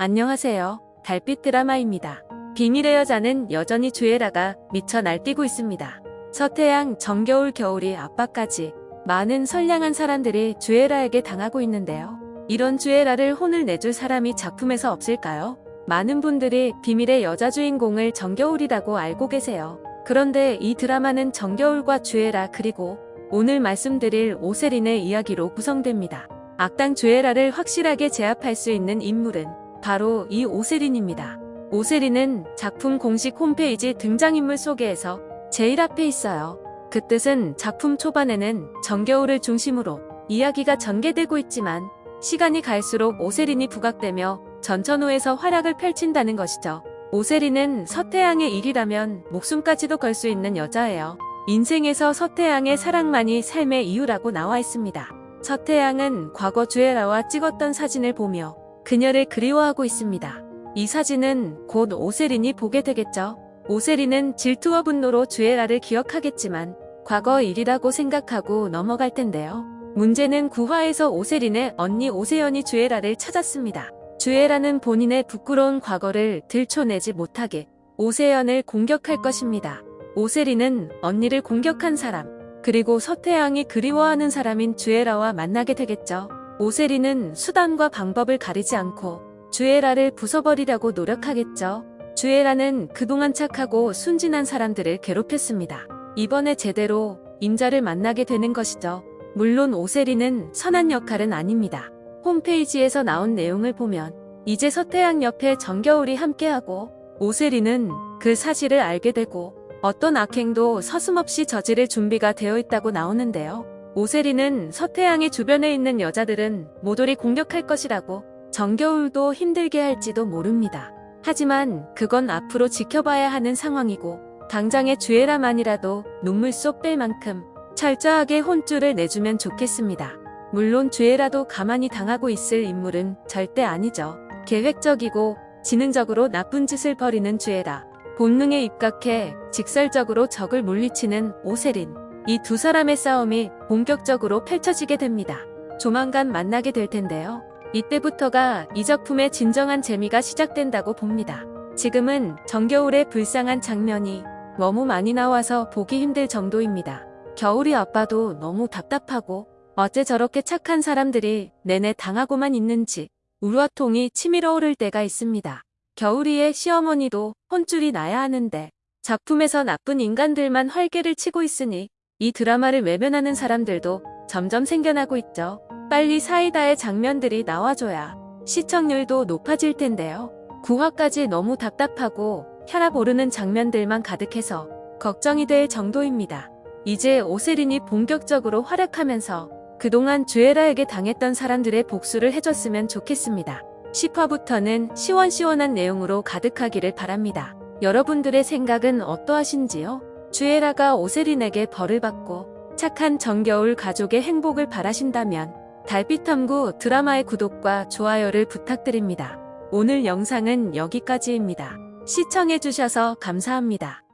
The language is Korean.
안녕하세요. 달빛 드라마입니다. 비밀의 여자는 여전히 주애라가 미쳐 날뛰고 있습니다. 서태양, 정겨울, 겨울이 아빠까지 많은 선량한 사람들이 주애라에게 당하고 있는데요. 이런 주애라를 혼을 내줄 사람이 작품에서 없을까요? 많은 분들이 비밀의 여자 주인공을 정겨울이라고 알고 계세요. 그런데 이 드라마는 정겨울과 주애라 그리고 오늘 말씀드릴 오세린의 이야기로 구성됩니다. 악당 주애라를 확실하게 제압할 수 있는 인물은 바로 이 오세린입니다. 오세린은 작품 공식 홈페이지 등장인물 소개에서 제일 앞에 있어요. 그 뜻은 작품 초반에는 정겨울을 중심으로 이야기가 전개되고 있지만 시간이 갈수록 오세린이 부각되며 전천후에서 활약을 펼친다는 것이죠. 오세린은 서태양의 일이라면 목숨까지도 걸 수 있는 여자예요. 인생에서 서태양의 사랑만이 삶의 이유라고 나와 있습니다. 서태양은 과거 주애라와 찍었던 사진을 보며 그녀를 그리워하고 있습니다. 이 사진은 곧 오세린이 보게 되겠죠. 오세린은 질투와 분노로 주애라를 기억하겠지만 과거 일이라고 생각하고 넘어갈 텐데요. 문제는 구화에서 오세린의 언니 오세연이 주애라를 찾았습니다. 주애라는 본인의 부끄러운 과거를 들춰내지 못하게 오세연을 공격할 것입니다. 오세린은 언니를 공격한 사람, 그리고 서태양이 그리워하는 사람인 주애라와 만나게 되겠죠. 오세린은 수단과 방법을 가리지 않고 주애라를 부숴버리려고 노력하겠죠. 주애라는 그동안 착하고 순진한 사람들을 괴롭혔습니다. 이번에 제대로 임자를 만나게 되는 것이죠. 물론 오세린은 선한 역할은 아닙니다. 홈페이지에서 나온 내용을 보면 이제 서태양 옆에 정겨울이 함께하고 오세린은 그 사실을 알게 되고 어떤 악행도 서슴없이 저지를 준비가 되어 있다고 나오는데요. 오세린은 서태양의 주변에 있는 여자들은 모조리 공격할 것이라고 정겨울도 힘들게 할지도 모릅니다. 하지만 그건 앞으로 지켜봐야 하는 상황이고 당장의 주애라만이라도 눈물 쏙 뺄 만큼 철저하게 혼쭐을 내주면 좋겠습니다. 물론 주애라도 가만히 당하고 있을 인물은 절대 아니죠. 계획적이고 지능적으로 나쁜 짓을 벌이는 주애라. 본능에 입각해 직설적으로 적을 물리치는 오세린. 이 두 사람의 싸움이 본격적으로 펼쳐지게 됩니다. 조만간 만나게 될 텐데요. 이때부터가 이 작품의 진정한 재미가 시작된다고 봅니다. 지금은 정겨울의 불쌍한 장면이 너무 많이 나와서 보기 힘들 정도입니다. 겨울이 아빠도 너무 답답하고 어째 저렇게 착한 사람들이 내내 당하고만 있는지 우라통이 치밀어 오를 때가 있습니다. 겨울이의 시어머니도 혼쭐이 나야 하는데 작품에서 나쁜 인간들만 활개를 치고 있으니 이 드라마를 외면하는 사람들도 점점 생겨나고 있죠. 빨리 사이다의 장면들이 나와줘야 시청률도 높아질 텐데요. 9화까지 너무 답답하고 혈압 오르는 장면들만 가득해서 걱정이 될 정도입니다. 이제 오세린이 본격적으로 활약하면서 그동안 주애라에게 당했던 사람들의 복수를 해줬으면 좋겠습니다. 10화부터는 시원시원한 내용으로 가득하기를 바랍니다. 여러분들의 생각은 어떠하신지요? 주애라가 오세린에게 벌을 받고 착한 정겨울 가족의 행복을 바라신다면 달빛탐구 드라마의 구독과 좋아요를 부탁드립니다. 오늘 영상은 여기까지입니다. 시청해주셔서 감사합니다.